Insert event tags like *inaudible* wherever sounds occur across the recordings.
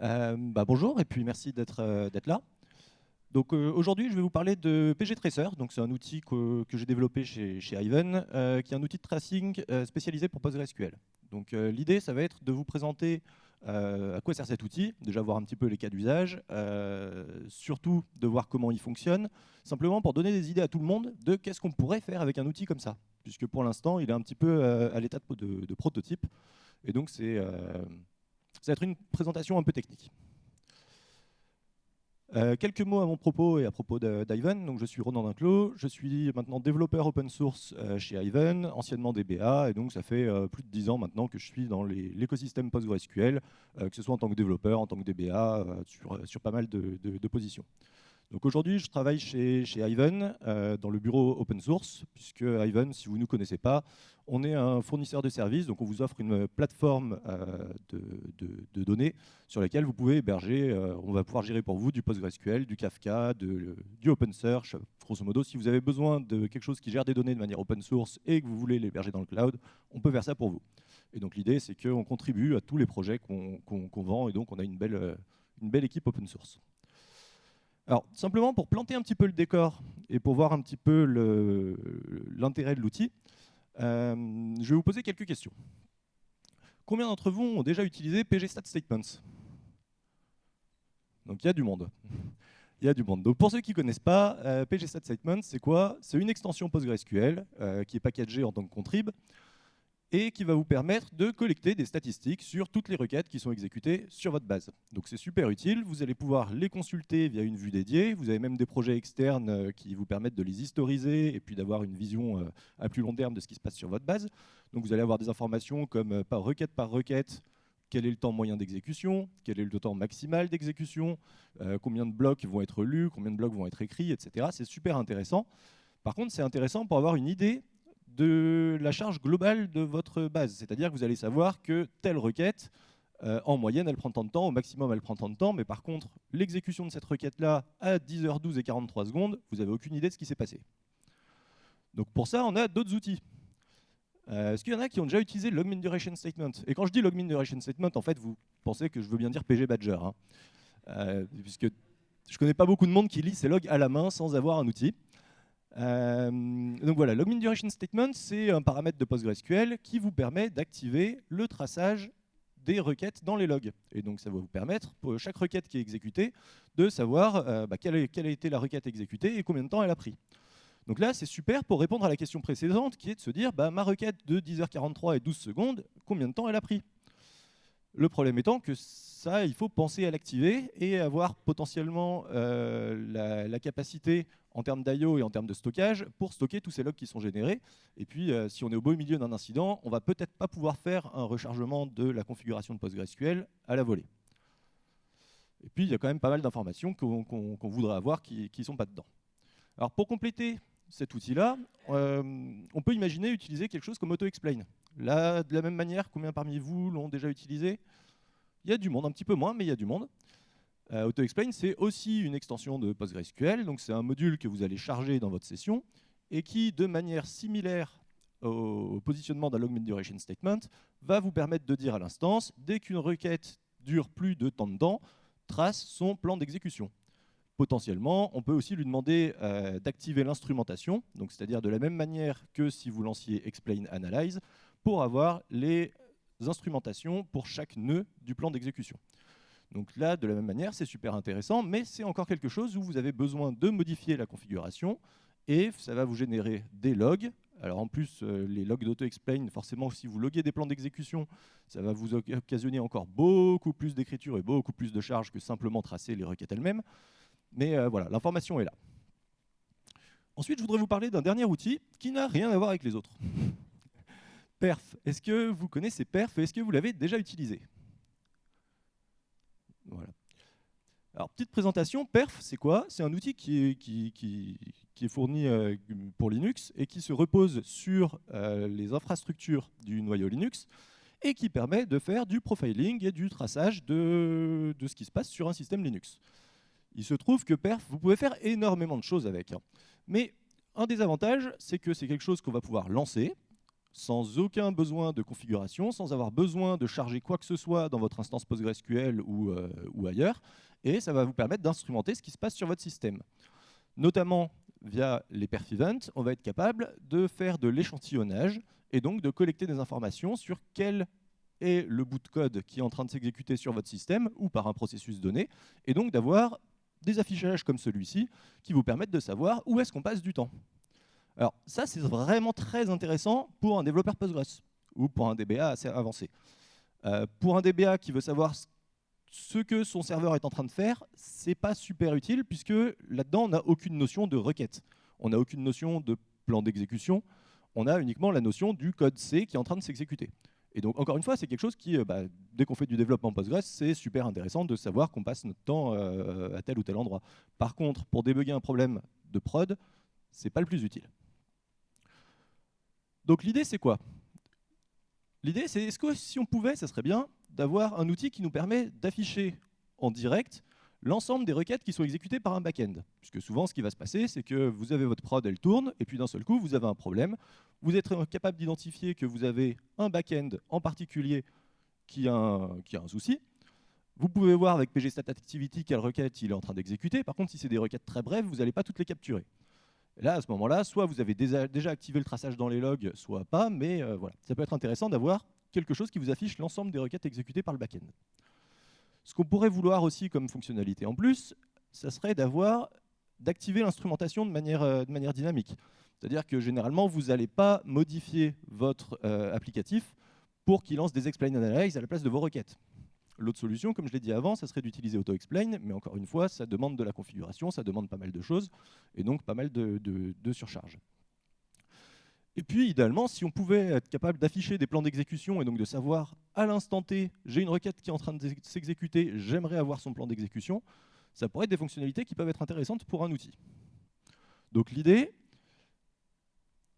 Euh, bah, bonjour et puis merci d'être euh, là. Donc euh, aujourd'hui, je vais vous parler de PG Tracer. Donc c'est un outil que, j'ai développé chez, chez Ivan, qui est un outil de tracing spécialisé pour PostgreSQL. Donc l'idée, ça va être de vous présenter à quoi sert cet outil, déjà voir un petit peu les cas d'usage, surtout de voir comment il fonctionne, simplement pour donner des idées à tout le monde de qu'est-ce qu'on pourrait faire avec un outil comme ça, puisque pour l'instant, il est un petit peu à l'état de, de, prototype, et donc c'est ça va être une présentation un peu technique. Euh, quelques mots à mon propos et à propos d'Ivan. Je suis Ronan Dinclos, je suis maintenant développeur open source euh, chez Ivan, anciennement DBA, et donc ça fait euh, plus de 10 ans maintenant que je suis dans l'écosystème PostgreSQL, que ce soit en tant que développeur, en tant que DBA, sur, pas mal de positions. Donc aujourd'hui, je travaille chez, Ivan, dans le bureau open source, puisque Ivan, si vous ne nous connaissez pas, on est un fournisseur de services, donc on vous offre une plateforme euh, de, données sur laquelle vous pouvez héberger, euh, on va pouvoir gérer pour vous du PostgreSQL, du Kafka, du OpenSearch, grosso modo. Si vous avez besoin de quelque chose qui gère des données de manière open source et que vous voulez l'héberger dans le cloud, on peut faire ça pour vous. Et donc l'idée, c'est qu'on contribue à tous les projets qu'on vend, et donc on a une belle, une belle équipe open source. Alors, simplement pour planter un petit peu le décor et pour voir un petit peu l'intérêt de l'outil, euh, je vais vous poser quelques questions. Combien d'entre vous ont déjà utilisé pgstat_statements Donc il y a du monde. Il y a du monde. Donc pour ceux qui ne connaissent pas, euh, c'est quoi? C'est une extension PostgreSQL euh, qui est packagée en tant que contrib et qui va vous permettre de collecter des statistiques sur toutes les requêtes qui sont exécutées sur votre base. Donc c'est super utile, vous allez pouvoir les consulter via une vue dédiée, vous avez même des projets externes euh, qui vous permettent de les historiser et puis d'avoir une vision euh, à plus long terme de ce qui se passe sur votre base. Donc vous allez avoir des informations comme euh, par requête par requête, quel est le temps moyen d'exécution, quel est le temps maximal d'exécution, combien de blocs vont être lus, combien de blocs vont être écrits, etc. C'est super intéressant. Par contre, c'est intéressant pour avoir une idée de la charge globale de votre base. C'est-à-dire que vous allez savoir que telle requête, euh, en moyenne, elle prend tant de temps, au maximum, elle prend tant de temps, mais par contre, l'exécution de cette requête-là, à 10h12 et 43 secondes, vous n'avez aucune idée de ce qui s'est passé. Donc pour ça, on a d'autres outils. Euh, est-ce qu'il y en a qui ont déjà utilisé Logmin Duration Statement? Et quand je dis Logmin Duration Statement, en fait, vous pensez que je veux bien dire PG Badger. Hein. Euh, puisque je ne connais pas beaucoup de monde qui lit ces logs à la main sans avoir un outil. Euh, donc voilà, Login Duration Statement, c'est un paramètre de PostgreSQL qui vous permet d'activer le traçage des requêtes dans les logs. Et donc ça va vous permettre, pour chaque requête qui est exécutée, de savoir euh, bah, quelle, a été la requête exécutée et combien de temps elle a pris. Donc là, c'est super pour répondre à la question précédente, qui est de se dire, bah, ma requête de 10h43 et 12 secondes, combien de temps elle a pris? Le problème étant que ça, il faut penser à l'activer et avoir potentiellement euh, la, capacité en termes d'IO et en termes de stockage pour stocker tous ces logs qui sont générés. Et puis, euh, si on est au beau milieu d'un incident, on va peut-être pas pouvoir faire un rechargement de la configuration de PostgreSQL à la volée. Et puis, il y a quand même pas mal d'informations qu'on voudrait avoir qui ne sont pas dedans. Alors, pour compléter cet outil-là, euh, on peut imaginer utiliser quelque chose comme AutoExplain. Là, de la même manière, combien parmi vous l'ont déjà utilisé? Il y a du monde, un petit peu moins, mais il y a du monde. Euh, AutoExplain, c'est aussi une extension de PostgreSQL, donc c'est un module que vous allez charger dans votre session et qui, de manière similaire au positionnement d'un logmin duration statement, va vous permettre de dire à l'instance, dès qu'une requête dure plus de temps de temps, trace son plan d'exécution. Potentiellement, on peut aussi lui demander euh, d'activer l'instrumentation, c'est-à-dire de la même manière que si vous lanciez explain analyze, pour avoir les instrumentations pour chaque nœud du plan d'exécution. Donc là, de la même manière, c'est super intéressant, mais c'est encore quelque chose où vous avez besoin de modifier la configuration et ça va vous générer des logs. Alors en plus, euh, les logs d'AutoExplain, forcément, si vous loguez des plans d'exécution, ça va vous occasionner encore beaucoup plus d'écriture et beaucoup plus de charge que simplement tracer les requêtes elles-mêmes. Mais euh, voilà, l'information est là. Ensuite, je voudrais vous parler d'un dernier outil qui n'a rien à voir avec les autres. Perf. Est-ce que vous connaissez Perf est-ce que vous l'avez déjà utilisé? Voilà. Alors, petite présentation, Perf, c'est quoi? C'est un outil qui est, qui, est fourni euh, pour Linux et qui se repose sur euh, les infrastructures du noyau Linux et qui permet de faire du profiling et du traçage de, ce qui se passe sur un système Linux. Il se trouve que Perf, vous pouvez faire énormément de choses avec. Hein. Mais un des avantages, c'est que c'est quelque chose qu'on va pouvoir lancer, sans aucun besoin de configuration, sans avoir besoin de charger quoi que ce soit dans votre instance PostgreSQL ou, euh, ou ailleurs, et ça va vous permettre d'instrumenter ce qui se passe sur votre système. Notamment via les perf events, on va être capable de faire de l'échantillonnage et donc de collecter des informations sur quel est le bout de code qui est en train de s'exécuter sur votre système ou par un processus donné, et donc d'avoir des affichages comme celui-ci qui vous permettent de savoir où est-ce qu'on passe du temps. Alors ça, c'est vraiment très intéressant pour un développeur Postgres ou pour un DBA assez avancé. Euh, pour un DBA qui veut savoir ce que son serveur est en train de faire, c'est pas super utile puisque là-dedans, on n'a aucune notion de requête. On n'a aucune notion de plan d'exécution. On a uniquement la notion du code C qui est en train de s'exécuter. Et donc, encore une fois, c'est quelque chose qui, euh, bah, dès qu'on fait du développement Postgres, c'est super intéressant de savoir qu'on passe notre temps euh, à tel ou tel endroit. Par contre, pour débugger un problème de prod, c'est pas le plus utile. Donc l'idée, c'est quoi? L'idée, c'est est-ce que si on pouvait, ça serait bien d'avoir un outil qui nous permet d'afficher en direct l'ensemble des requêtes qui sont exécutées par un back-end? Puisque souvent, ce qui va se passer, c'est que vous avez votre prod, elle tourne, et puis d'un seul coup, vous avez un problème. Vous êtes capable d'identifier que vous avez un back-end en particulier qui a, un, qui a un souci. Vous pouvez voir avec pgstat_activity quelle requête il est en train d'exécuter. Par contre, si c'est des requêtes très brèves, vous n'allez pas toutes les capturer là, à ce moment-là, soit vous avez déjà, activé le traçage dans les logs, soit pas, mais euh, voilà. Ça peut être intéressant d'avoir quelque chose qui vous affiche l'ensemble des requêtes exécutées par le back-end. Ce qu'on pourrait vouloir aussi comme fonctionnalité en plus, ça serait d'activer l'instrumentation de manière, euh, de manière dynamique. C'est-à-dire que généralement, vous n'allez pas modifier votre euh, applicatif pour qu'il lance des explain analyze à la place de vos requêtes. L'autre solution, comme je l'ai dit avant, ça serait d'utiliser AutoExplain, mais encore une fois, ça demande de la configuration, ça demande pas mal de choses, et donc pas mal de, surcharge. Et puis, idéalement, si on pouvait être capable d'afficher des plans d'exécution et donc de savoir à l'instant T, j'ai une requête qui est en train de s'exécuter, j'aimerais avoir son plan d'exécution, ça pourrait être des fonctionnalités qui peuvent être intéressantes pour un outil. Donc l'idée,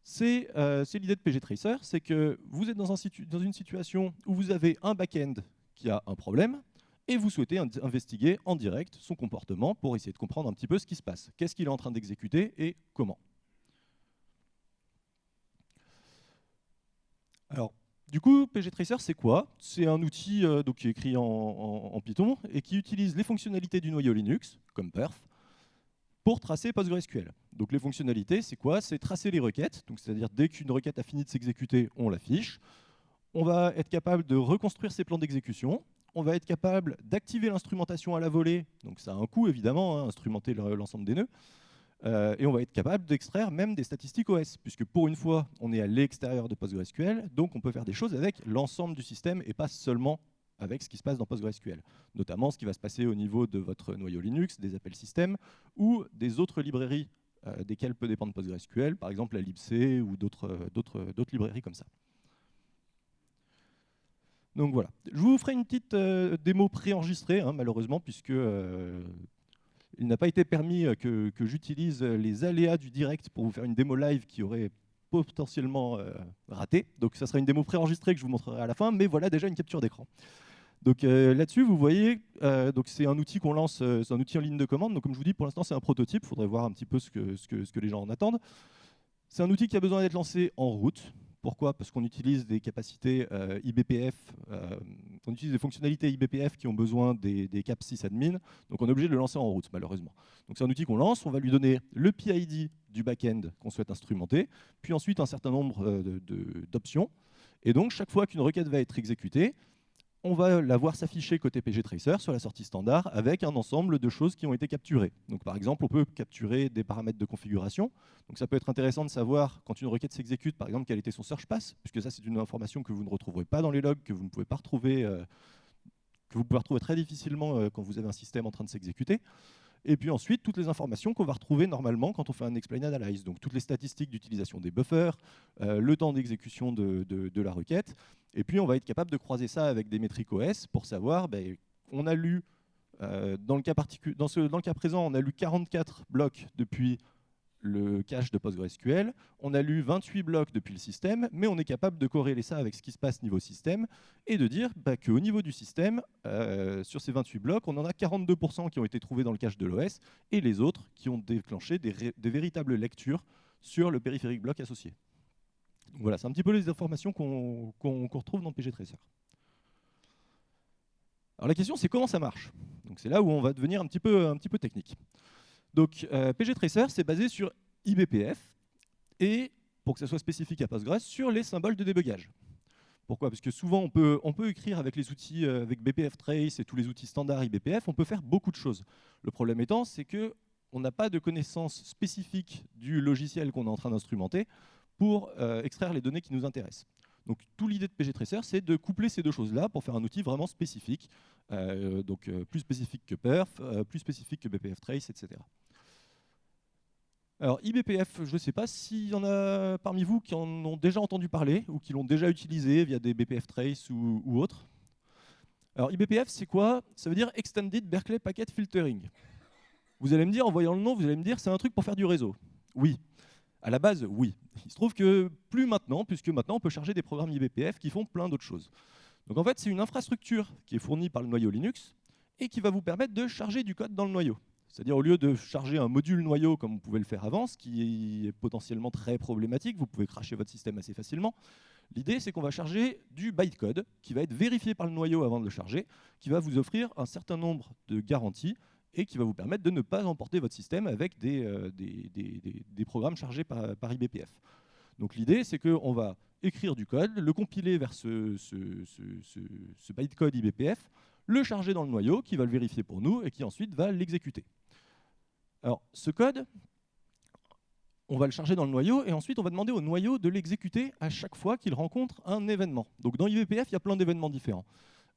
c'est euh, l'idée de pgtracer, c'est que vous êtes dans, une situation où vous avez un back-end qui a un problème, et vous souhaitez investiguer en direct son comportement pour essayer de comprendre un petit peu ce qui se passe. Qu'est-ce qu'il est en train d'exécuter et comment? Alors, du coup, pgtracer, c'est quoi? C'est un outil euh, donc, qui est écrit en, Python et qui utilise les fonctionnalités du noyau Linux, comme perf, pour tracer PostgreSQL. Donc les fonctionnalités, c'est quoi? C'est tracer les requêtes, c'est-à-dire dès qu'une requête a fini de s'exécuter, on l'affiche on va être capable de reconstruire ces plans d'exécution, on va être capable d'activer l'instrumentation à la volée, donc ça a un coût évidemment, hein, instrumenter l'ensemble des nœuds, euh, et on va être capable d'extraire même des statistiques OS, puisque pour une fois, on est à l'extérieur de PostgreSQL, donc on peut faire des choses avec l'ensemble du système et pas seulement avec ce qui se passe dans PostgreSQL, notamment ce qui va se passer au niveau de votre noyau Linux, des appels système, ou des autres librairies euh, desquelles peut dépendre PostgreSQL, par exemple la libc ou d'autres librairies comme ça. Donc voilà. Je vous ferai une petite euh, démo préenregistrée, hein, malheureusement, puisque euh, il n'a pas été permis euh, que, j'utilise les aléas du direct pour vous faire une démo live qui aurait potentiellement raté. Donc ça sera une démo préenregistrée que je vous montrerai à la fin, mais voilà déjà une capture d'écran. Donc là-dessus, vous voyez, c'est un outil qu'on lance, c'est un outil en ligne de commande. Donc comme je vous dis, pour l'instant c'est un prototype. Il faudrait voir un petit peu ce que, ce que, ce que les gens en attendent. C'est un outil qui a besoin d'être lancé en route. Pourquoi? Parce qu'on utilise des capacités euh, IBPF, euh, on utilise des fonctionnalités IBPF qui ont besoin des, caps sysadmin, donc on est obligé de le lancer en route, malheureusement. Donc c'est un outil qu'on lance, on va lui donner le PID du back-end qu'on souhaite instrumenter, puis ensuite un certain nombre euh, d'options. Et donc chaque fois qu'une requête va être exécutée, on va la voir s'afficher côté pgtracer sur la sortie standard avec un ensemble de choses qui ont été capturées. Donc par exemple, on peut capturer des paramètres de configuration. Donc ça peut être intéressant de savoir quand une requête s'exécute, par exemple, quel était son search pass, puisque ça c'est une information que vous ne retrouverez pas dans les logs, que vous ne pouvez pas retrouver, euh, que vous pouvez retrouver très difficilement euh, quand vous avez un système en train de s'exécuter. Et puis ensuite, toutes les informations qu'on va retrouver normalement quand on fait un explain analyze. Donc toutes les statistiques d'utilisation des buffers, euh, le temps d'exécution de, la requête. Et puis on va être capable de croiser ça avec des métriques OS pour savoir, ben, on a lu, euh, dans, le cas dans, ce, dans le cas présent, on a lu 44 blocs depuis le cache de PostgreSQL. On a lu 28 blocs depuis le système, mais on est capable de corréler ça avec ce qui se passe niveau système et de dire bah, qu'au niveau du système, euh, sur ces 28 blocs, on en a 42% qui ont été trouvés dans le cache de l'OS et les autres qui ont déclenché des, véritables lectures sur le périphérique bloc associé. voilà, c'est un petit peu les informations qu'on retrouve dans pgtracer. Alors la question c'est comment ça marche? Donc c'est là où on va devenir un petit peu, un petit peu technique. Donc euh, pgtracer c'est basé sur IBPF et pour que ça soit spécifique à Postgres sur les symboles de débugage. Pourquoi? Parce que souvent, on peut, on écrire avec les outils, euh, avec BPF Trace et tous les outils standards IBPF, on peut faire beaucoup de choses. Le problème étant, c'est qu'on n'a pas de connaissance spécifique du logiciel qu'on est en train d'instrumenter pour euh, extraire les données qui nous intéressent. Donc, tout l'idée de pgtracer, c'est de coupler ces deux choses-là pour faire un outil vraiment spécifique, euh, donc plus spécifique que perf, plus spécifique que BPF Trace, etc. Alors IBPF, je ne sais pas s'il y en a parmi vous qui en ont déjà entendu parler ou qui l'ont déjà utilisé via des BPF Trace ou, autres. Alors IBPF, c'est quoi? Ça veut dire Extended Berkeley Packet Filtering. Vous allez me dire, en voyant le nom, vous allez me dire c'est un truc pour faire du réseau. Oui. À la base, oui. Il se trouve que plus maintenant, puisque maintenant on peut charger des programmes IBPF qui font plein d'autres choses. Donc en fait, c'est une infrastructure qui est fournie par le noyau Linux et qui va vous permettre de charger du code dans le noyau. C'est-à-dire au lieu de charger un module noyau comme vous pouvez le faire avant, ce qui est potentiellement très problématique, vous pouvez cracher votre système assez facilement, l'idée c'est qu'on va charger du bytecode qui va être vérifié par le noyau avant de le charger, qui va vous offrir un certain nombre de garanties et qui va vous permettre de ne pas emporter votre système avec des, euh, programmes chargés par, IBPF. Donc l'idée c'est qu'on va écrire du code, le compiler vers ce bytecode IBPF, le charger dans le noyau, qui va le vérifier pour nous, et qui ensuite va l'exécuter. Alors, ce code, on va le charger dans le noyau, et ensuite on va demander au noyau de l'exécuter à chaque fois qu'il rencontre un événement. Donc dans IVPF, il y a plein d'événements différents.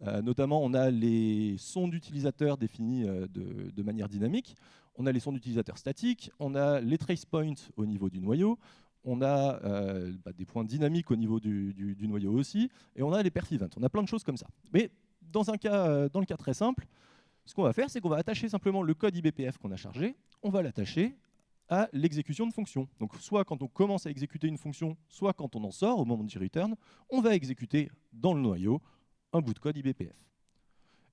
Euh, notamment, on a les sons d'utilisateurs définis euh, de, manière dynamique, on a les sons d'utilisateurs statiques, on a les trace points au niveau du noyau, on a euh, bah, des points dynamiques au niveau du, du, noyau aussi, et on a les perf events. On a plein de choses comme ça. Mais dans, un cas, dans le cas très simple, ce qu'on va faire, c'est qu'on va attacher simplement le code IBPF qu'on a chargé, on va l'attacher à l'exécution de fonction. Donc soit quand on commence à exécuter une fonction, soit quand on en sort au moment du return, on va exécuter dans le noyau un bout de code IBPF.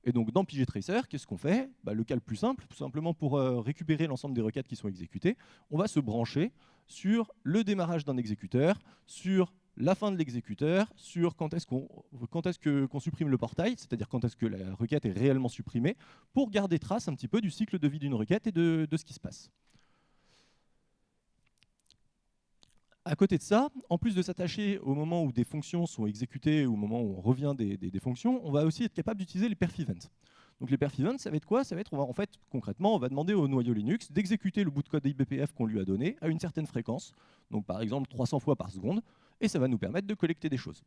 Et donc dans pgtracer, qu'est-ce qu'on fait? Bah, Le cas le plus simple, tout simplement pour euh, récupérer l'ensemble des requêtes qui sont exécutées, on va se brancher sur le démarrage d'un exécuteur, sur la fin de l'exécuteur sur quand est-ce qu'on supprime le portail, c'est-à-dire quand est-ce que la requête est réellement supprimée, pour garder trace un petit peu du cycle de vie d'une requête et de, ce qui se passe. À côté de ça, en plus de s'attacher au moment où des fonctions sont exécutées, au moment où on revient des, fonctions, on va aussi être capable d'utiliser les perf events. Donc les perf events, ça va être quoi? Ça va être, en fait, concrètement, on va demander au noyau Linux d'exécuter le bout de code IBPF qu'on lui a donné à une certaine fréquence, donc par exemple 300 fois par seconde, et ça va nous permettre de collecter des choses.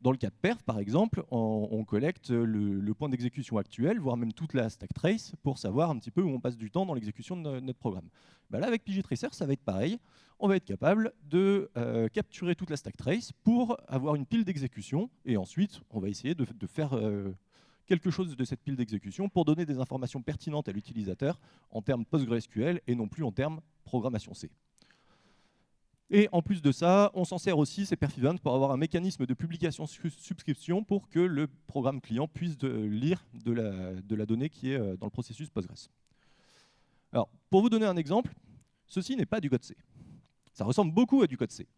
Dans le cas de perf, par exemple, on, collecte le, point d'exécution actuel, voire même toute la stack trace, pour savoir un petit peu où on passe du temps dans l'exécution de notre programme. Bah là, avec pgtracer, ça va être pareil. On va être capable de euh, capturer toute la stack trace pour avoir une pile d'exécution, et ensuite, on va essayer de, faire euh, quelque chose de cette pile d'exécution pour donner des informations pertinentes à l'utilisateur en termes PostgreSQL et non plus en termes programmation C. Et en plus de ça, on s'en sert aussi, ces perfivants, pour avoir un mécanisme de publication-subscription pour que le programme client puisse lire de la, donnée qui est euh, dans le processus Postgres. Alors, pour vous donner un exemple, ceci n'est pas du code C. Ça ressemble beaucoup à du code C.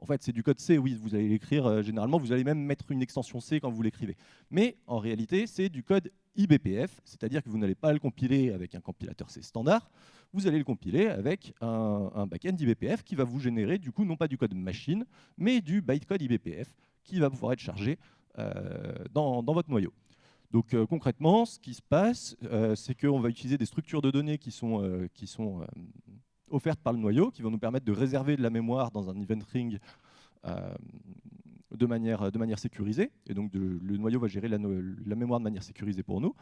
En fait, c'est du code C, oui, vous allez l'écrire, euh, généralement, vous allez même mettre une extension C quand vous l'écrivez. Mais en réalité, c'est du code IBPF, c'est-à-dire que vous n'allez pas le compiler avec un compilateur C standard, vous allez le compiler avec un, backend IBPF qui va vous générer, du coup, non pas du code machine, mais du bytecode IBPF qui va pouvoir être chargé euh, dans, votre noyau. Donc euh, concrètement, ce qui se passe, c'est qu'on va utiliser des structures de données qui sont, offertes par le noyau, qui vont nous permettre de réserver de la mémoire dans un event ring euh, de, manière, sécurisée. Et donc le noyau va gérer la, mémoire de manière sécurisée pour nous.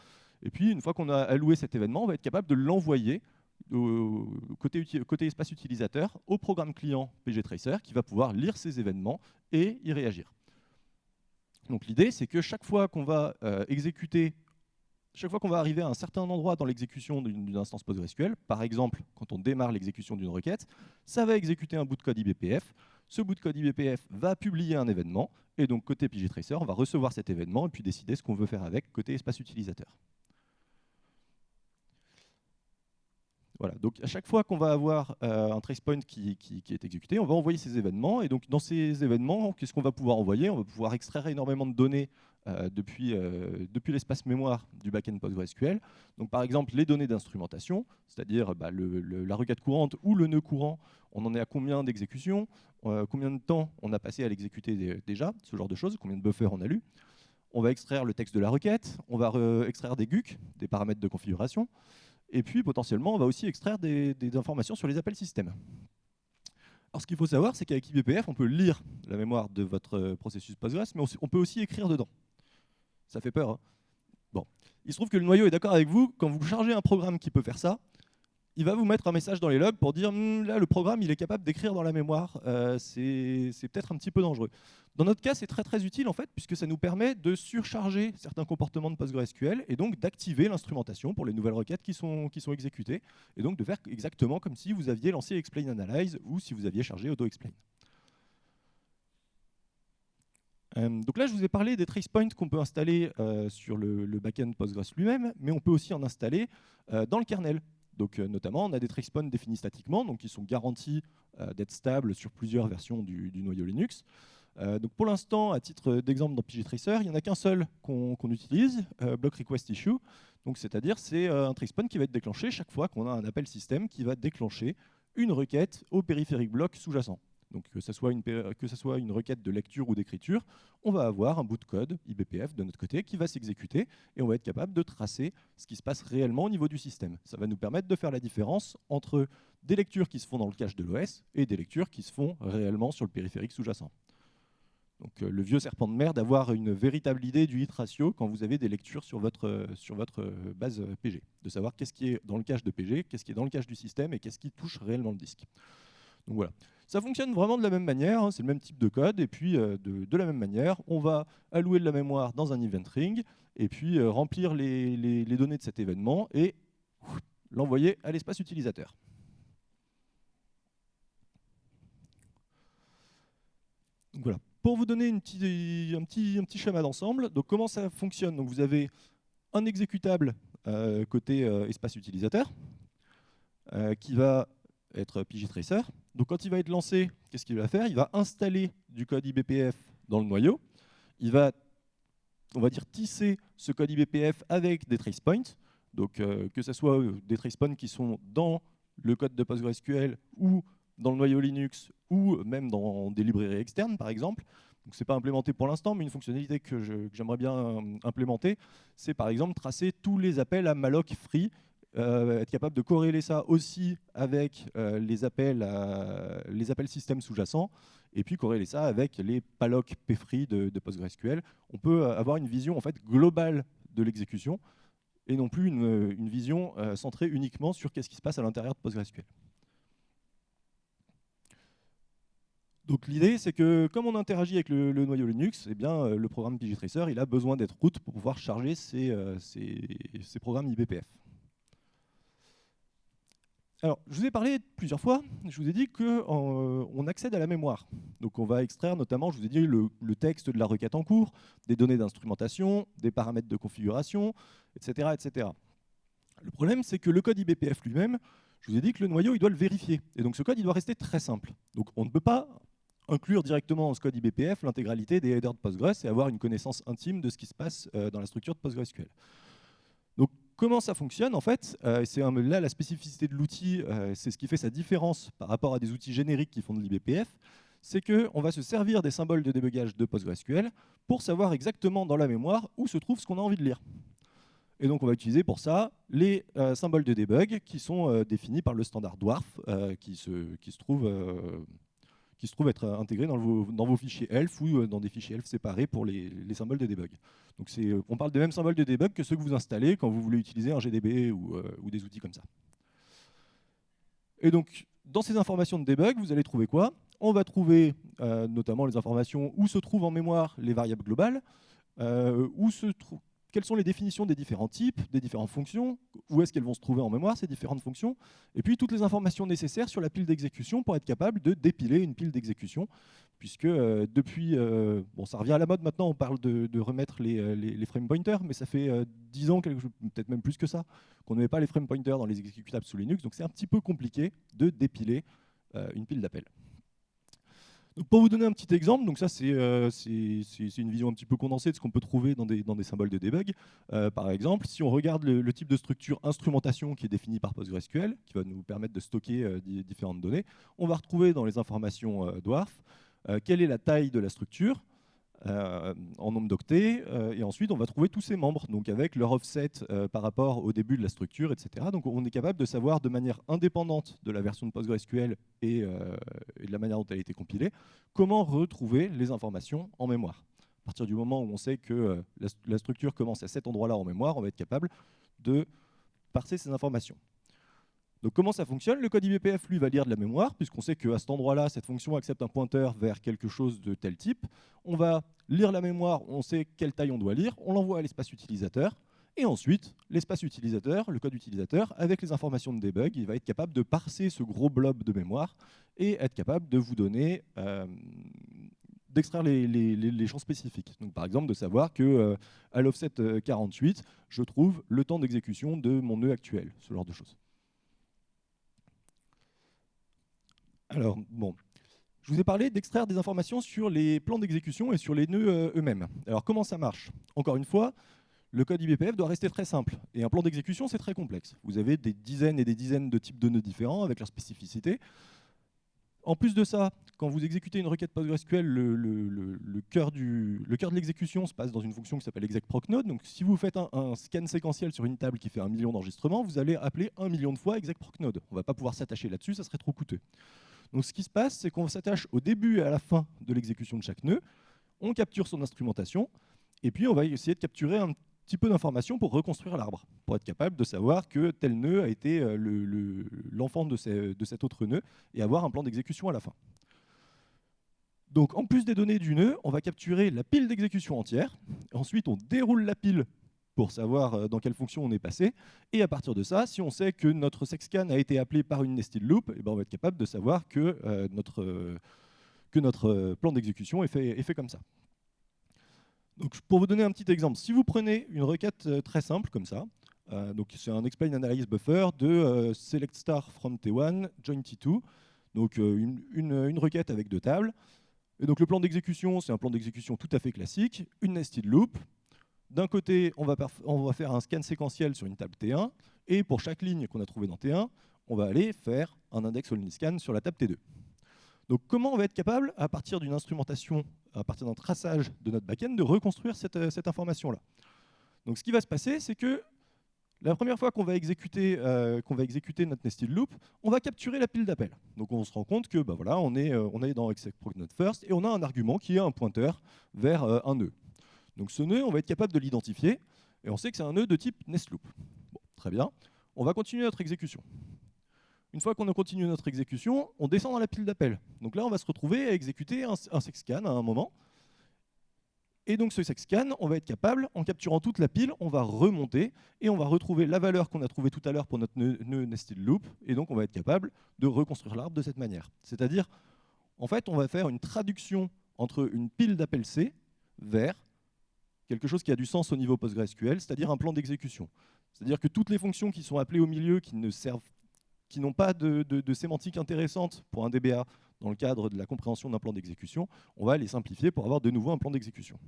Et puis une fois qu'on a alloué cet événement, on va être capable de l'envoyer côté, côté, espace utilisateur au programme client pgtracer qui va pouvoir lire ces événements et y réagir. Donc l'idée, c'est que chaque fois qu'on va euh, exécuter chaque fois qu'on va arriver à un certain endroit dans l'exécution d'une instance PostgreSQL, par exemple, quand on démarre l'exécution d'une requête, ça va exécuter un bout de code IBPF. Ce bout de code IBPF va publier un événement, et donc côté pgtracer, on va recevoir cet événement et puis décider ce qu'on veut faire avec côté espace utilisateur. Voilà, donc à chaque fois qu'on va avoir un tracepoint qui, qui, est exécuté, on va envoyer ces événements. Et donc dans ces événements, qu'est-ce qu'on va pouvoir envoyer? On va pouvoir extraire énormément de données depuis, depuis l'espace mémoire du backend PostgreSQL. Donc par exemple, les données d'instrumentation, c'est-à-dire bah, la requête courante ou le nœud courant, on en est à combien d'exécutions, combien de temps on a passé à l'exécuter déjà, ce genre de choses, combien de buffers on a lu on va extraire le texte de la requête, on va extraire des GUC, des paramètres de configuration, et puis potentiellement on va aussi extraire des, informations sur les appels système. Alors ce qu'il faut savoir, c'est qu'avec IBPF, on peut lire la mémoire de votre processus Postgres, mais on peut aussi écrire dedans. Ça fait peur. Hein bon. Il se trouve que le noyau est d'accord avec vous, quand vous chargez un programme qui peut faire ça, il va vous mettre un message dans les logs pour dire hm, là le programme il est capable d'écrire dans la mémoire, euh, c'est peut-être un petit peu dangereux. Dans notre cas c'est très très utile en fait puisque ça nous permet de surcharger certains comportements de PostgreSQL et donc d'activer l'instrumentation pour les nouvelles requêtes qui sont, exécutées et donc de faire exactement comme si vous aviez lancé Explain Analyze ou si vous aviez chargé AutoExplain. Euh, donc là, je vous ai parlé des trace points qu'on peut installer euh, sur le, le backend Postgres lui-même, mais on peut aussi en installer dans le kernel. Donc, euh, notamment, on a des tracepoints définis statiquement, donc qui sont garantis euh, d'être stables sur plusieurs versions du, noyau Linux. Euh, donc pour l'instant, à titre d'exemple dans pgtracer, il n'y en a qu'un seul qu'on utilise, block request issue. Donc c'est-à-dire c'est un tracepoint qui va être déclenché chaque fois qu'on a un appel système qui va déclencher une requête au périphérique bloc sous-jacent. Donc que ce, soit une, ce soit une requête de lecture ou d'écriture, on va avoir un bout de code IBPF de notre côté qui va s'exécuter et on va être capable de tracer ce qui se passe réellement au niveau du système. Ça va nous permettre de faire la différence entre des lectures qui se font dans le cache de l'OS et des lectures qui se font réellement sur le périphérique sous-jacent. Donc euh, le vieux serpent de mer d'avoir une véritable idée du hit ratio quand vous avez des lectures sur votre, sur votre base PG, de savoir qu'est-ce qui est dans le cache de PG, qu'est-ce qui est dans le cache du système et qu'est-ce qui touche réellement le disque. Donc voilà. Ça fonctionne vraiment de la même manière, hein, c'est le même type de code, et puis euh, de, la même manière, on va allouer de la mémoire dans un event ring, et puis euh, remplir les, données de cet événement, et l'envoyer à l'espace utilisateur. voilà. Pour vous donner un, petit, schéma d'ensemble, donc comment ça fonctionne? Donc Vous avez un exécutable euh, côté espace utilisateur, qui va être pgtracer. Donc quand il va être lancé, qu'est-ce qu'il va faire? Il va installer du code IBPF dans le noyau. Il va, on va dire, tisser ce code IBPF avec des trace points. Donc euh, que ce soit euh, des trace points qui sont dans le code de PostgreSQL ou dans le noyau Linux ou même dans des librairies externes, par exemple. Donc c'est pas implémenté pour l'instant, mais une fonctionnalité que j'aimerais bien euh, implémenter, c'est par exemple tracer tous les appels à malloc free euh, être capable de corréler ça aussi avec euh, les, appels les appels système sous-jacents, et puis corréler ça avec les palloc pfree de, de, PostgreSQL. On peut avoir une vision en fait globale de l'exécution, et non plus une, vision euh, centrée uniquement sur qu'est-ce qui se passe à l'intérieur de PostgreSQL. Donc l'idée, c'est que comme on interagit avec le, noyau Linux, eh bien, le programme pgtracer il a besoin d'être root pour pouvoir charger ses programmes IBPF. Alors, je vous ai parlé plusieurs fois, je vous ai dit qu'on euh, accède à la mémoire. Donc on va extraire notamment, je vous ai dit, le, texte de la requête en cours, des données d'instrumentation, des paramètres de configuration, etc. etc. Le problème, c'est que le code IBPF lui-même, je vous ai dit que le noyau, il doit le vérifier. Et donc ce code, il doit rester très simple. Donc on ne peut pas inclure directement dans ce code IBPF l'intégralité des headers de Postgres et avoir une connaissance intime de ce qui se passe euh, dans la structure de PostgreSQL. Comment ça fonctionne en fait euh, C'est là la spécificité de l'outil, euh, c'est ce qui fait sa différence par rapport à des outils génériques qui font de l'IBPF, c'est qu'on va se servir des symboles de débugage de PostgreSQL pour savoir exactement dans la mémoire où se trouve ce qu'on a envie de lire. Et donc on va utiliser pour ça les euh, symboles de debug qui sont définis par le standard Dwarf qui, se, qui se trouve qui se trouvent être intégrés dans vos, fichiers ELF ou euh, dans des fichiers ELF séparés pour les, symboles de debug. Donc euh, on parle des mêmes symboles de debug que ceux que vous installez quand vous voulez utiliser un GDB ou, euh, des outils comme ça. Et donc, dans ces informations de debug, vous allez trouver quoi? On va trouver notamment les informations où se trouvent en mémoire les variables globales, où se quelles sont les définitions des différents types, des différentes fonctions, où est-ce qu'elles vont se trouver en mémoire, ces différentes fonctions, et puis toutes les informations nécessaires sur la pile d'exécution pour être capable de dépiler une pile d'exécution, puisque euh, depuis, euh, bon ça revient à la mode maintenant, on parle de, remettre les, les, frame pointers, mais ça fait 10 ans, peut-être même plus que ça, qu'on ne met pas les frame pointers dans les exécutables sous Linux, donc c'est un petit peu compliqué de dépiler une pile d'appels pour vous donner un petit exemple, donc ça euh, c'est une vision un petit peu condensée de ce qu'on peut trouver dans des, symboles de debug. Euh, par exemple, si on regarde le, type de structure instrumentation qui est défini par PostgreSQL, qui va nous permettre de stocker euh, différentes données, on va retrouver dans les informations Dwarf quelle est la taille de la structure, euh, en nombre d'octets, euh, et ensuite on va trouver tous ces membres, donc avec leur offset euh, par rapport au début de la structure, etc. Donc on est capable de savoir de manière indépendante de la version de PostgreSQL et, de la manière dont elle a été compilée, comment retrouver les informations en mémoire. À partir du moment où on sait que la structure commence à cet endroit-là en mémoire, on va être capable de parser ces informations. Donc comment ça fonctionne? Le code IBPF, lui, va lire de la mémoire, puisqu'on sait qu'à cet endroit-là, cette fonction accepte un pointeur vers quelque chose de tel type. On va lire la mémoire, on sait quelle taille on doit lire, on l'envoie à l'espace utilisateur, et ensuite, l'espace utilisateur, le code utilisateur, avec les informations de debug, il va être capable de parser ce gros blob de mémoire et être capable de vous donner, euh, d'extraire les, champs spécifiques. Donc, par exemple, de savoir que euh, à l'offset 48, euh, je trouve le temps d'exécution de mon nœud actuel, ce genre de choses. Alors, bon, je vous ai parlé d'extraire des informations sur les plans d'exécution et sur les nœuds euh, eux-mêmes. Alors, comment ça marche? Encore une fois, le code IBPF doit rester très simple. Et un plan d'exécution, c'est très complexe. Vous avez des dizaines et des dizaines de types de nœuds différents avec leurs spécificités. En plus de ça, quand vous exécutez une requête PostgreSQL, le, cœur de l'exécution se passe dans une fonction qui s'appelle execprocnode. Donc si vous faites un, scan séquentiel sur une table qui fait un million d'enregistrements, vous allez appeler un million de fois execprocnode. On ne va pas pouvoir s'attacher là-dessus, ça serait trop coûteux. Donc ce qui se passe, c'est qu'on s'attache au début et à la fin de l'exécution de chaque nœud, on capture son instrumentation, et puis on va essayer de capturer un petit peu d'informations pour reconstruire l'arbre, pour être capable de savoir que tel nœud a été euh, l'enfant de, de cet autre nœud, et avoir un plan d'exécution à la fin. Donc en plus des données du nœud, on va capturer la pile d'exécution entière, ensuite on déroule la pile pour savoir euh, dans quelle fonction on est passé. Et à partir de ça, si on sait que notre sexcan a été appelé par une nested loop, eh ben on va être capable de savoir que, euh, notre, euh, que notre plan d'exécution est fait, est fait comme ça. Donc, pour vous donner un petit exemple, si vous prenez une requête très simple comme ça, c'est un explain analyze buffer de select star from T1, join T2, donc une, une, requête avec deux tables. Et donc le plan d'exécution, c'est un plan d'exécution tout à fait classique, une nested loop, d'un côté, on va, faire un scan séquentiel sur une table T1, et pour chaque ligne qu'on a trouvée dans T1, on va aller faire un index only scan sur la table T2. Donc comment on va être capable, à partir d'une instrumentation, à partir d'un traçage de notre backend, de reconstruire cette, euh, information-là? Donc ce qui va se passer, c'est que la première fois qu'on va, exécuter, euh, va notre nested loop, on va capturer la pile d'appel. Donc on se rend compte que bah voilà, on, est, euh, dans execprocnode first et on a un argument qui est un pointeur vers un nœud. Donc ce nœud, on va être capable de l'identifier, et on sait que c'est un nœud de type nestloop. Bon, très bien. On va continuer notre exécution. Une fois qu'on a continué notre exécution, on descend dans la pile d'appel. Donc là, on va se retrouver à exécuter un, un sexcan à un moment. Et donc ce sexcan, on va être capable, en capturant toute la pile, on va remonter et on va retrouver la valeur qu'on a trouvée tout à l'heure pour notre nœud, nœud nested loop. Et donc on va être capable de reconstruire l'arbre de cette manière. C'est-à-dire, en fait, on va faire une traduction entre une pile d'appel C vers quelque chose qui a du sens au niveau PostgreSQL, c'est-à-dire un plan d'exécution. C'est-à-dire que toutes les fonctions qui sont appelées au milieu, qui ne servent qui n'ont pas de, sémantique intéressante pour un DBA dans le cadre de la compréhension d'un plan d'exécution, on va les simplifier pour avoir de nouveau un plan d'exécution.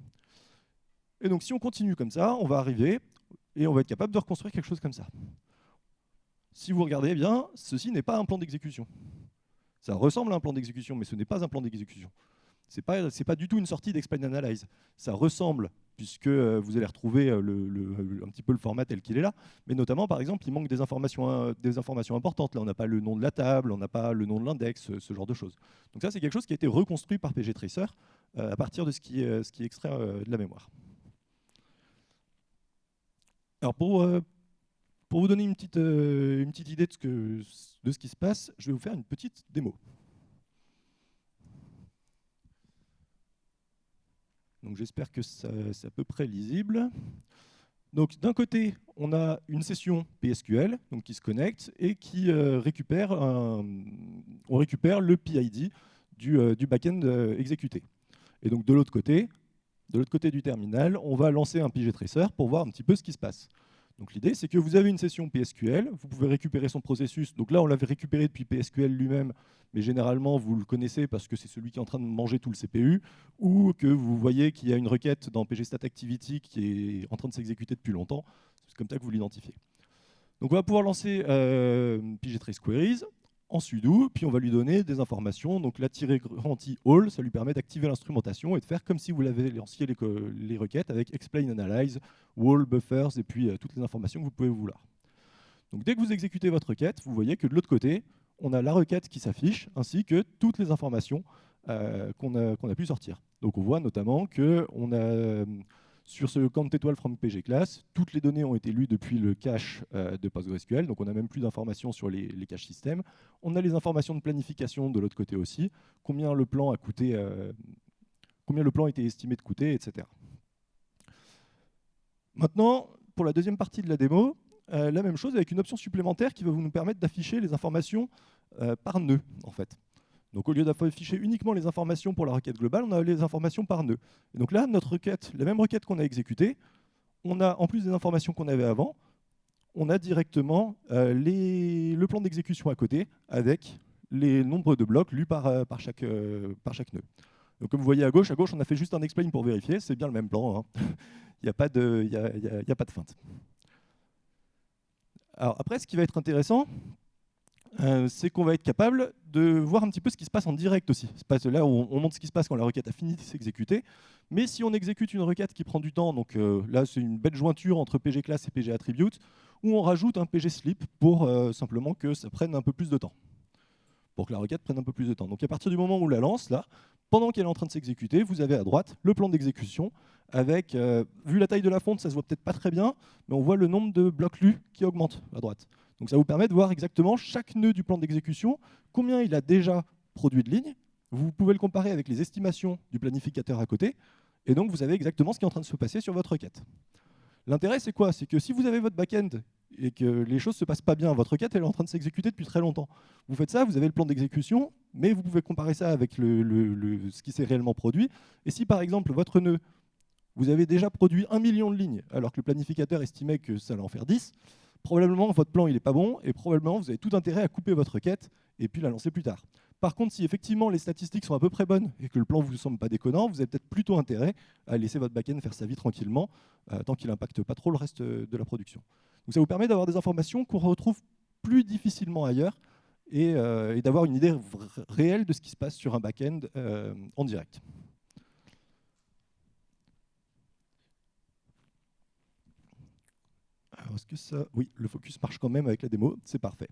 Et donc si on continue comme ça, on va arriver et on va être capable de reconstruire quelque chose comme ça. Si vous regardez bien, ceci n'est pas un plan d'exécution. Ça ressemble à un plan d'exécution, mais ce n'est pas un plan d'exécution. Ce n'est pas, pas du tout une sortie d'Explain Analyze. Ça ressemble puisque euh, vous allez retrouver euh, le, un petit peu le format tel qu'il est là. Mais notamment, par exemple, il manque des informations, euh, des informations importantes. Là, on n'a pas le nom de la table, on n'a pas le nom de l'index, ce, genre de choses. Donc ça, c'est quelque chose qui a été reconstruit par PGTracer à partir de ce qui, est, ce qui est extrait de la mémoire. Alors pour, pour vous donner une petite, une petite idée de ce, que, de ce qui se passe, je vais vous faire une petite démo. J'espère que c'est à peu près lisible. D'un côté, on a une session PSQL qui se connecte et qui euh, récupère, récupère le PID du, euh, du backend euh, exécuté. Et donc de l'autre côté, de l'autre côté du terminal, on va lancer un PG Tracer pour voir un petit peu ce qui se passe. Donc l'idée, c'est que vous avez une session PSQL, vous pouvez récupérer son processus. Donc là, on l'avait récupéré depuis PSQL lui-même, mais généralement, vous le connaissez parce que c'est celui qui est en train de manger tout le CPU, ou que vous voyez qu'il y a une requête dans pgstat_activity qui est en train de s'exécuter depuis longtemps. C'est comme ça que vous l'identifiez. Donc on va pouvoir lancer euh, pgtracequeries en sudo, puis on va lui donner des informations. Donc la tirée garantie all, ça lui permet d'activer l'instrumentation et de faire comme si vous l'avez lancé les, les, requêtes avec explain analyze, wall, buffers et puis euh, toutes les informations que vous pouvez vouloir. Donc dès que vous exécutez votre requête, vous voyez que de l'autre côté, on a la requête qui s'affiche ainsi que toutes les informations euh, qu'on a, a, pu sortir. Donc on voit notamment qu'on a sur ce count étoile from PG class, toutes les données ont été lues depuis le cache euh, de PostgreSQL, donc on n'a même plus d'informations sur les, caches système. On a les informations de planification de l'autre côté aussi, combien le plan a coûté, euh, combien le plan été estimé de coûter, etc. Maintenant, pour la deuxième partie de la démo, euh, la même chose avec une option supplémentaire qui va vous nous permettre d'afficher les informations par nœud, en fait. Donc au lieu d'afficher uniquement les informations pour la requête globale, on a les informations par nœud. Et donc là, notre requête, la même requête qu'on a exécutée, on a en plus des informations qu'on avait avant, on a directement euh, le plan d'exécution à côté avec les nombres de blocs lus par, euh, chaque, euh, par chaque nœud. Donc comme vous voyez à gauche, à gauche, on a fait juste un explain pour vérifier, c'est bien le même plan, hein. *laughs* il n'y a, pas de, a pas de feinte. Alors après, ce qui va être intéressant, euh, c'est qu'on va être capable de voir un petit peu ce qui se passe en direct aussi. Là, où on montre ce qui se passe quand la requête a fini de s'exécuter. Mais si on exécute une requête qui prend du temps, donc euh, là c'est une belle jointure entre PG class et PG attribute, où on rajoute un PG pour euh, simplement que ça prenne un peu plus de temps. Pour que la requête prenne un peu plus de temps. Donc à partir du moment où on la lance, là, pendant qu'elle est en train de s'exécuter, vous avez à droite le plan d'exécution avec, vu la taille de la fonte, ça se voit peut-être pas très bien, mais on voit le nombre de blocs lus qui augmente à droite. Donc ça vous permet de voir exactement chaque nœud du plan d'exécution, combien il a déjà produit de lignes. Vous pouvez le comparer avec les estimations du planificateur à côté, et donc vous savez exactement ce qui est en train de se passer sur votre requête. L'intérêt, c'est quoi? C'est que si vous avez votre back-end et que les choses ne se passent pas bien, votre requête elle est en train de s'exécuter depuis très longtemps. Vous faites ça, vous avez le plan d'exécution, mais vous pouvez comparer ça avec ce qui s'est réellement produit. Et si par exemple votre nœud, vous avez déjà produit un million de lignes, alors que le planificateur estimait que ça allait en faire 10, probablement votre plan il n'est pas bon et probablement vous avez tout intérêt à couper votre requête et puis la lancer plus tard. Par contre, si effectivement les statistiques sont à peu près bonnes et que le plan ne vous semble pas déconnant, vous avez peut-être plutôt intérêt à laisser votre backend faire sa vie tranquillement, euh, tant qu'il n'impacte pas trop le reste de la production. Donc ça vous permet d'avoir des informations qu'on retrouve plus difficilement ailleurs et, euh, d'avoir une idée réelle de ce qui se passe sur un backend euh, en direct. Est-ce que ça... Oui, le focus marche quand même avec la démo, c'est parfait.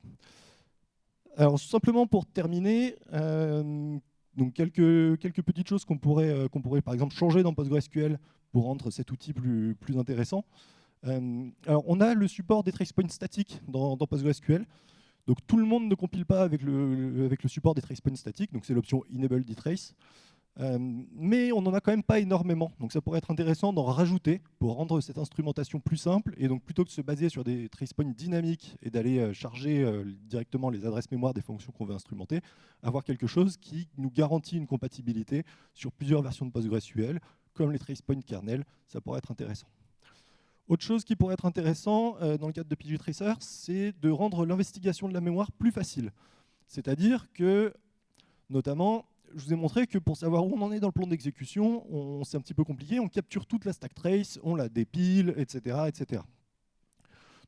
Alors, simplement pour terminer, euh, donc quelques, quelques petites choses qu'on pourrait, euh, pourrait, par exemple, changer dans PostgreSQL pour rendre cet outil plus, plus intéressant. Euh, alors, on a le support des tracepoints statiques dans, dans, PostgreSQL. Donc, tout le monde ne compile pas avec le, avec le support des tracepoints statiques, donc c'est l'option Enable Detrace. Euh, mais on n'en a quand même pas énormément, donc ça pourrait être intéressant d'en rajouter pour rendre cette instrumentation plus simple, et donc plutôt que de se baser sur des tracepoints dynamiques et d'aller euh, charger euh, directement les adresses mémoire des fonctions qu'on veut instrumenter, avoir quelque chose qui nous garantit une compatibilité sur plusieurs versions de PostgreSQL, comme les tracepoints kernel, ça pourrait être intéressant. Autre chose qui pourrait être intéressant dans le cadre de pgtracer, c'est de rendre l'investigation de la mémoire plus facile. C'est-à-dire que, notamment, je vous ai montré que pour savoir où on en est dans le plan d'exécution, c'est un petit peu compliqué. On capture toute la stack trace, on la dépile, etc. etc.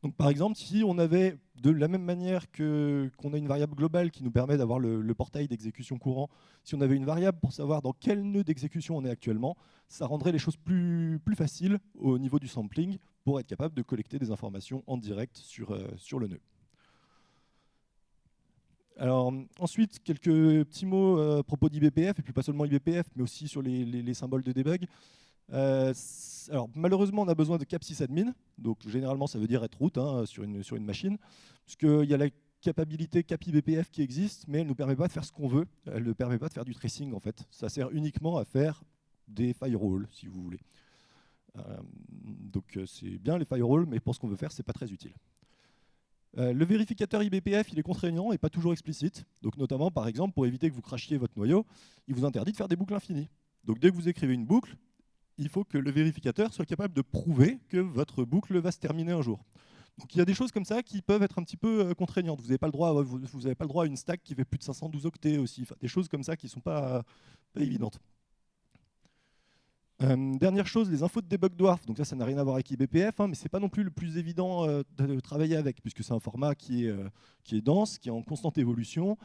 Donc par exemple, si on avait de la même manière qu'on a une variable globale qui nous permet d'avoir le, portail d'exécution courant, si on avait une variable pour savoir dans quel nœud d'exécution on est actuellement, ça rendrait les choses plus, plus faciles au niveau du sampling pour être capable de collecter des informations en direct sur, euh, sur le nœud. Alors, ensuite, quelques petits mots euh, à propos d'IBPF, et puis pas seulement IBPF, mais aussi sur les, symboles de debug. Euh, alors, malheureusement, on a besoin de cap sysadmin, donc généralement ça veut dire être root hein, sur, une, sur une machine, puisqu'il y a la capabilité cap IBPF qui existe, mais elle ne nous permet pas de faire ce qu'on veut, elle ne permet pas de faire du tracing en fait. Ça sert uniquement à faire des firewalls, si vous voulez. donc c'est bien les firewalls, mais pour ce qu'on veut faire, c'est pas très utile. Le vérificateur IBPF, il est contraignant et pas toujours explicite. Donc notamment, par exemple, pour éviter que vous crachiez votre noyau, il vous interdit de faire des boucles infinies. Donc dès que vous écrivez une boucle, il faut que le vérificateur soit capable de prouver que votre boucle va se terminer un jour. Donc il y a des choses comme ça qui peuvent être un petit peu euh, contraignantes. Vous n'avez pas, le droit, vous, pas le droit à une stack qui fait plus de 512 octets aussi. des choses comme ça qui ne sont pas, évidentes. Euh, dernière chose, les infos de debug dwarf. Donc ça, ça n'a rien à voir avec IBPF, hein, mais c'est pas non plus le plus évident euh, de, travailler avec, puisque c'est un format qui est, qui est dense, qui est en constante évolution.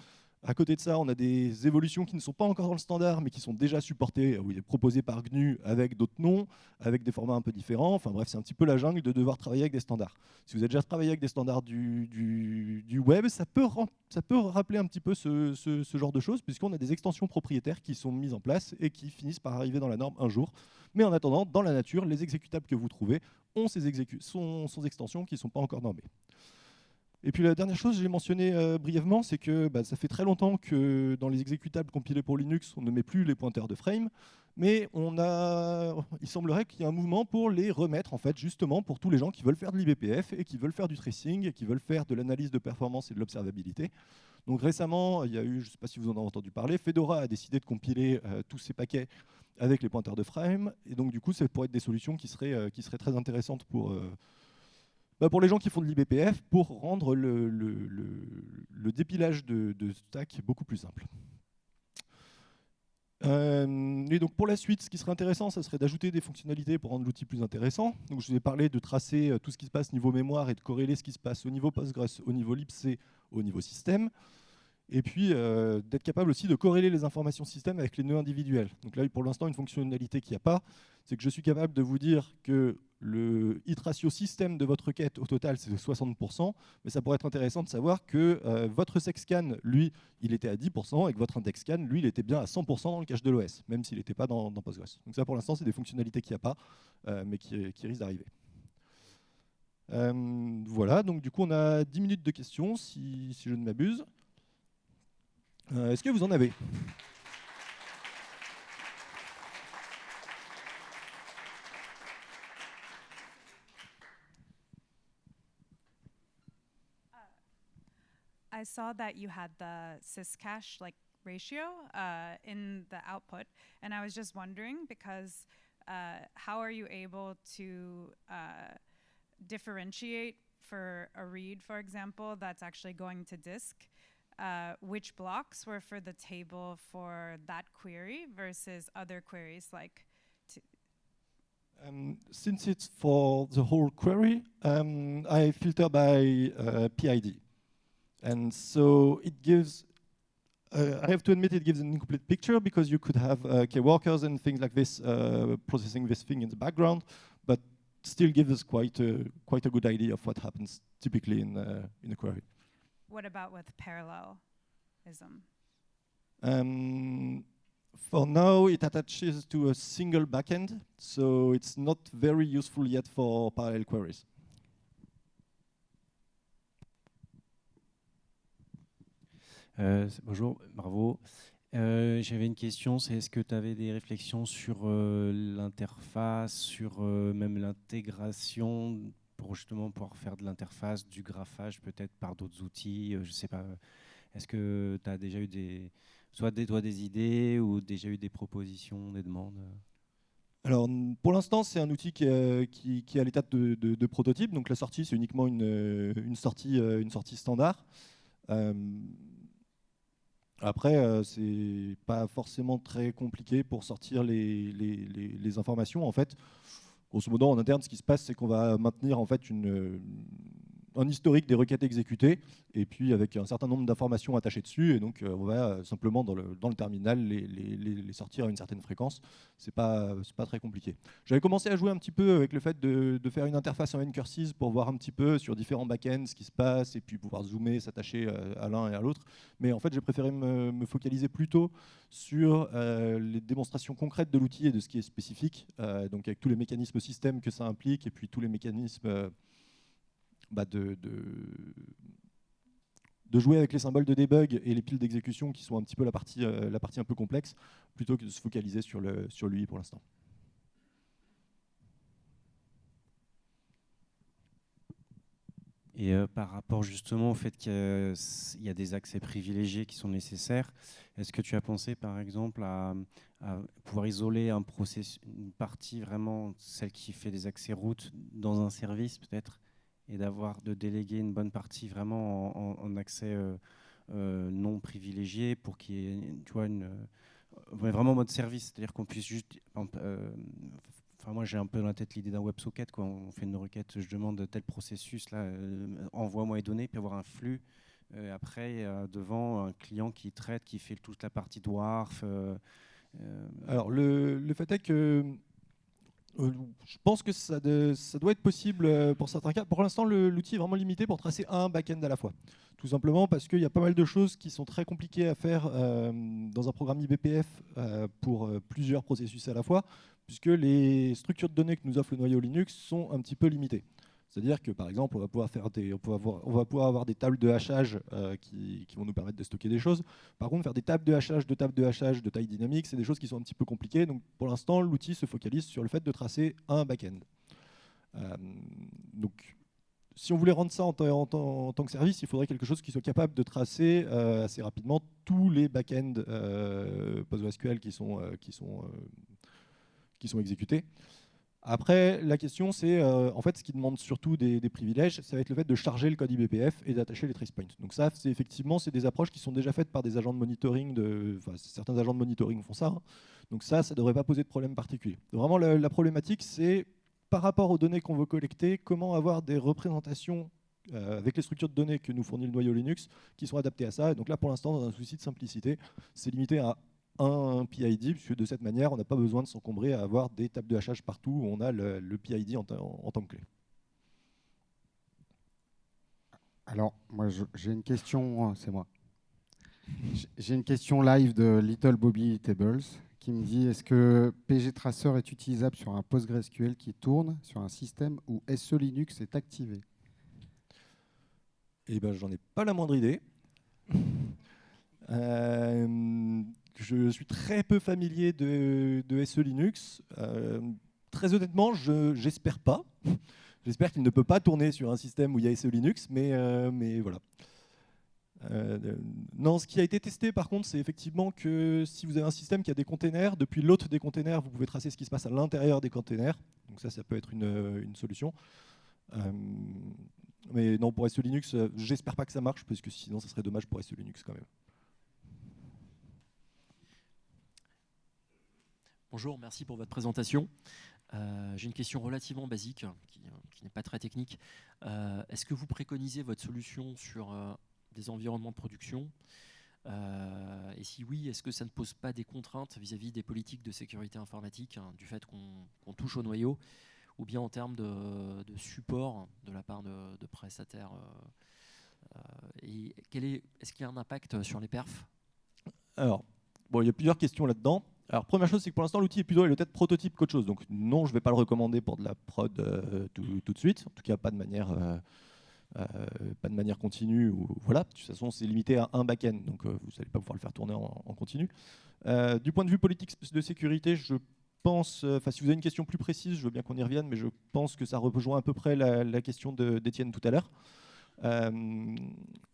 À côté de ça, on a des évolutions qui ne sont pas encore dans le standard, mais qui sont déjà supportées, ou proposées par GNU avec d'autres noms, avec des formats un peu différents. Enfin bref, c'est un petit peu la jungle de devoir travailler avec des standards. Si vous avez déjà travaillé avec des standards du, web, ça peut, ça peut rappeler un petit peu ce, genre de choses, puisqu'on a des extensions propriétaires qui sont mises en place et qui finissent par arriver dans la norme un jour. Mais en attendant, dans la nature, les exécutables que vous trouvez ont ces, sont, sont extensions qui ne sont pas encore normées. Et puis la dernière chose, j'ai mentionné euh, brièvement, c'est que bah, ça fait très longtemps que dans les exécutables compilés pour Linux, on ne met plus les pointeurs de frame, mais on a, il semblerait qu'il y ait un mouvement pour les remettre, en fait, justement pour tous les gens qui veulent faire de l'IBPF et qui veulent faire du tracing et qui veulent faire de l'analyse de performance et de l'observabilité. Donc récemment, il y a eu, je ne sais pas si vous en avez entendu parler, Fedora a décidé de compiler euh, tous ces paquets avec les pointeurs de frame, et donc du coup, ça pourrait être des solutions qui seraient, euh, qui seraient très intéressantes pour bah, pour les gens qui font de l'IBPF, pour rendre le, dépilage de, stack beaucoup plus simple. Euh, et donc pour la suite, ce qui serait intéressant, ça serait d'ajouter des fonctionnalités pour rendre l'outil plus intéressant. Donc je vous ai parlé de tracer euh, tout ce qui se passe niveau mémoire et de corréler ce qui se passe au niveau Postgres, au niveau libc, au niveau système. Et puis euh, d'être capable aussi de corréler les informations système avec les nœuds individuels. Donc là, pour l'instant, une fonctionnalité qu'il n'y a pas, c'est que je suis capable de vous dire que le hit ratio système de votre requête au total c'est 60%, mais ça pourrait être intéressant de savoir que euh, votre sexcan, lui, il était à 10% et que votre index scan, lui, il était bien à 100% dans le cache de l'OS, même s'il n'était pas dans, Postgres. Donc ça pour l'instant c'est des fonctionnalités qu'il n'y a pas, euh, mais qui, risquent d'arriver. voilà, donc du coup on a 10 minutes de questions si je ne m'abuse. Euh, est-ce que vous en avez? I saw that you had the syscache like ratio uh, in the output, and I was just wondering because uh, how are you able to uh, differentiate for a read, for example, that's actually going to disk uh, which blocks were for the table for that query versus other queries like um, since it's for the whole query, um, I filter by uh, PID. And so it gives, uh, I have to admit it gives an incomplete picture because you could have uh, workers and things like this uh, processing this thing in the background, but still gives us quite a, quite a good idea of what happens typically in, uh, in a query. What about with parallelism? Um, for now, it attaches to a single backend, so it's not very useful yet for parallel queries. Euh, bonjour, bravo. Euh, J'avais une question, c'est est-ce que tu avais des réflexions sur euh, l'interface, sur euh, même l'intégration pour justement pouvoir faire de l'interface, du graphage peut-être par d'autres outils euh, Je sais pas. Est-ce que tu as déjà eu des, soit des, toi, des idées ou déjà eu des propositions, des demandes? Alors, pour l'instant, c'est un outil qui est, qui, qui à l'état de, prototype. Donc, la sortie, c'est uniquement une, une, sortie, euh, une sortie standard. Euh, après, euh, c'est pas forcément très compliqué pour sortir les, les, les informations. En fait, grosso modo, en interne, ce qui se passe, c'est qu'on va maintenir en fait une, un historique des requêtes exécutées, et puis avec un certain nombre d'informations attachées dessus, et donc euh, on va euh, simplement dans le, terminal les, sortir à une certaine fréquence. C'est pas, pas très compliqué. J'avais commencé à jouer un petit peu avec le fait de, faire une interface en ncurses pour voir un petit peu sur différents backends ce qui se passe, et puis pouvoir zoomer, s'attacher euh, à l'un et à l'autre. Mais en fait, j'ai préféré me, me, focaliser plutôt sur les démonstrations concrètes de l'outil et de ce qui est spécifique, donc avec tous les mécanismes système que ça implique, et puis tous les mécanismes bah, de, jouer avec les symboles de debug et les piles d'exécution qui sont un petit peu la partie, euh, la partie un peu complexe, plutôt que de se focaliser sur, le, sur l'UI pour l'instant. Et euh, par rapport justement au fait qu'il y, a des accès privilégiés qui sont nécessaires, est-ce que tu as pensé par exemple à, pouvoir isoler un process, une partie vraiment, celle qui fait des accès routes, dans un service peut-être? Et d'avoir de déléguer une bonne partie vraiment en, accès euh, euh, non privilégié pour qu'il y ait une, vraiment mode service, c'est-à-dire qu'on puisse juste Enfin, moi, j'ai un peu dans la tête l'idée d'un WebSocket. Quoi. On fait une requête, je demande tel processus, là, euh, envoie-moi les données, puis avoir un flux. Euh, après, devant un client qui traite, qui fait toute la partie dwarf. Euh, Alors, le, le, fait est que je pense que ça, doit être possible pour certains cas. Pour l'instant, l'outil est vraiment limité pour tracer un back-end à la fois. Tout simplement parce qu'il y a pas mal de choses qui sont très compliquées à faire dans un programme IBPF pour plusieurs processus à la fois puisque les structures de données que nous offre le noyau Linux sont un petit peu limitées. C'est-à-dire que par exemple, on va pouvoir, faire des, on, avoir, on va pouvoir avoir des tables de hachage euh, qui, vont nous permettre de stocker des choses. Par contre, faire des tables de hachage, de tables de hachage de taille dynamique, c'est des choses qui sont un petit peu compliquées. Donc pour l'instant, l'outil se focalise sur le fait de tracer un back-end. Euh, donc si on voulait rendre ça en, tant que service, il faudrait quelque chose qui soit capable de tracer euh, assez rapidement tous les back-ends PostgreSQL qui sont, qui sont qui sont exécutés. Après, la question, c'est euh, en fait ce qui demande surtout des, privilèges, ça va être le fait de charger le code IBPF et d'attacher les trace points. Donc ça, c'est effectivement, c'est des approches qui sont déjà faites par des agents de monitoring. De, certains agents de monitoring font ça. Hein. Donc ça, ça ne devrait pas poser de problème particulier. Vraiment, la, problématique, c'est par rapport aux données qu'on veut collecter, comment avoir des représentations euh, avec les structures de données que nous fournit le noyau Linux qui sont adaptées à ça. Et donc là, pour l'instant, dans un souci de simplicité, c'est limité à un PID, puisque de cette manière, on n'a pas besoin de s'encombrer à avoir des tables de hachage partout où on a le, PID en, tant que clé. Alors, moi, j'ai une question, hein, c'est moi. J'ai une question live de Little Bobby Tables qui me dit est-ce que PG Tracer est utilisable sur un PostgreSQL qui tourne sur un système où SE Linux est activé? Eh ben, j'en ai pas la moindre idée. *laughs* Euh, je suis très peu familier de, SE Linux. Euh, très honnêtement, j'espère pas. *laughs* J'espère qu'il ne peut pas tourner sur un système où il y a SE Linux, mais, euh, voilà. Euh, non, ce qui a été testé par contre, c'est effectivement que si vous avez un système qui a des containers, depuis l'autre des containers, vous pouvez tracer ce qui se passe à l'intérieur des containers. Donc ça, ça peut être une, une solution. mais non, pour SE Linux, j'espère pas que ça marche, parce que sinon, ça serait dommage pour SE Linux quand même. Bonjour, merci pour votre présentation. Euh, j'ai une question relativement basique, qui, n'est pas très technique. Euh, est-ce que vous préconisez votre solution sur euh, des environnements de production? Et si oui, est-ce que ça ne pose pas des contraintes vis-à-vis des politiques de sécurité informatique, hein, du fait qu'on touche au noyau, ou bien en termes de, support de la part de, prestataires Et est-ce qu'il y a un impact sur les perfs? Alors, il y a plusieurs questions là-dedans. Alors première chose, c'est que pour l'instant l'outil est plutôt le tête prototype qu'autre chose. Donc non, je ne vais pas le recommander pour de la prod euh, tout, de suite. En tout cas, pas de manière, euh, euh, pas de manière continue. Ou, voilà. De toute façon, c'est limité à un back-end, donc vous n'allez pas pouvoir le faire tourner en, continu. du point de vue politique de sécurité, je pense, enfin si vous avez une question plus précise, je veux bien qu'on y revienne, mais je pense que ça rejoint à peu près la, question d'Étienne tout à l'heure.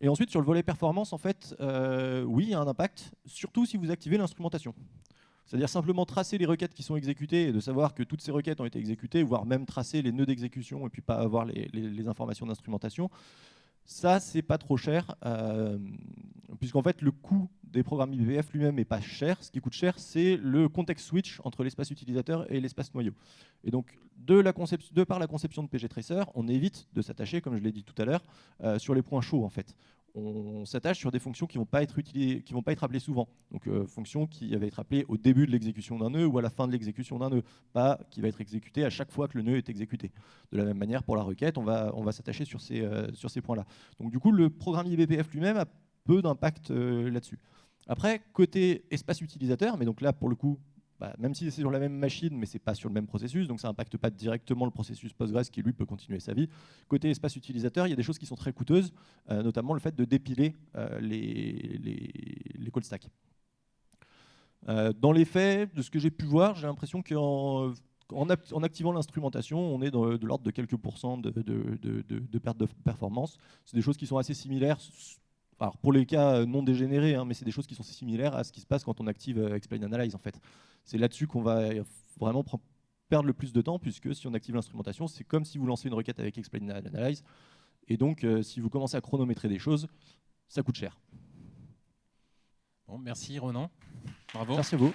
et ensuite, sur le volet performance, en fait, oui, il y a un impact, surtout si vous activez l'instrumentation. C'est-à-dire simplement tracer les requêtes qui sont exécutées et de savoir que toutes ces requêtes ont été exécutées, voire même tracer les nœuds d'exécution et puis pas avoir les, informations d'instrumentation. Ça, c'est pas trop cher, euh, puisqu'en fait, le coût des programmes IBF lui-même n'est pas cher. Ce qui coûte cher, c'est le context switch entre l'espace utilisateur et l'espace noyau. Et donc, de, la de, par la conception de PG Tracer, on évite de s'attacher, comme je l'ai dit tout à l'heure, euh, sur les points chauds, en fait on s'attache sur des fonctions qui ne vont, pas être utilisées, qui vont pas être appelées souvent. Donc euh, fonctions qui avaient être appelées au début de l'exécution d'un nœud ou à la fin de l'exécution d'un nœud, pas qui va être exécuté à chaque fois que le nœud est exécuté. De la même manière, pour la requête, on va, on va s'attacher sur ces, euh, ces points-là. Donc du coup, le programme IBPF lui-même a peu d'impact euh, là-dessus. Après, côté espace utilisateur, mais donc là, pour le coup, bah, même si c'est sur la même machine, mais ce n'est pas sur le même processus, donc ça n'impacte pas directement le processus Postgres qui, lui, peut continuer sa vie. Côté espace utilisateur, il y a des choses qui sont très coûteuses, euh, notamment le fait de dépiler euh, les, call stacks. Euh, dans les faits, de ce que j'ai pu voir, j'ai l'impression que en, ap- en activant l'instrumentation, on est dans- de l'ordre de quelques pourcents de- de perte de performance. C'est des choses qui sont assez similaires. Alors pour les cas euh, non dégénérés, hein, mais c'est des choses qui sont similaires à ce qui se passe quand on active euh, Explain Analyze en fait. C'est là-dessus qu'on va euh, vraiment perdre le plus de temps, puisque si on active l'instrumentation, c'est comme si vous lancez une requête avec Explain Analyze. Et donc, euh, si vous commencez à chronométrer des choses, ça coûte cher. Bon, merci Ronan. Bravo. Merci à vous.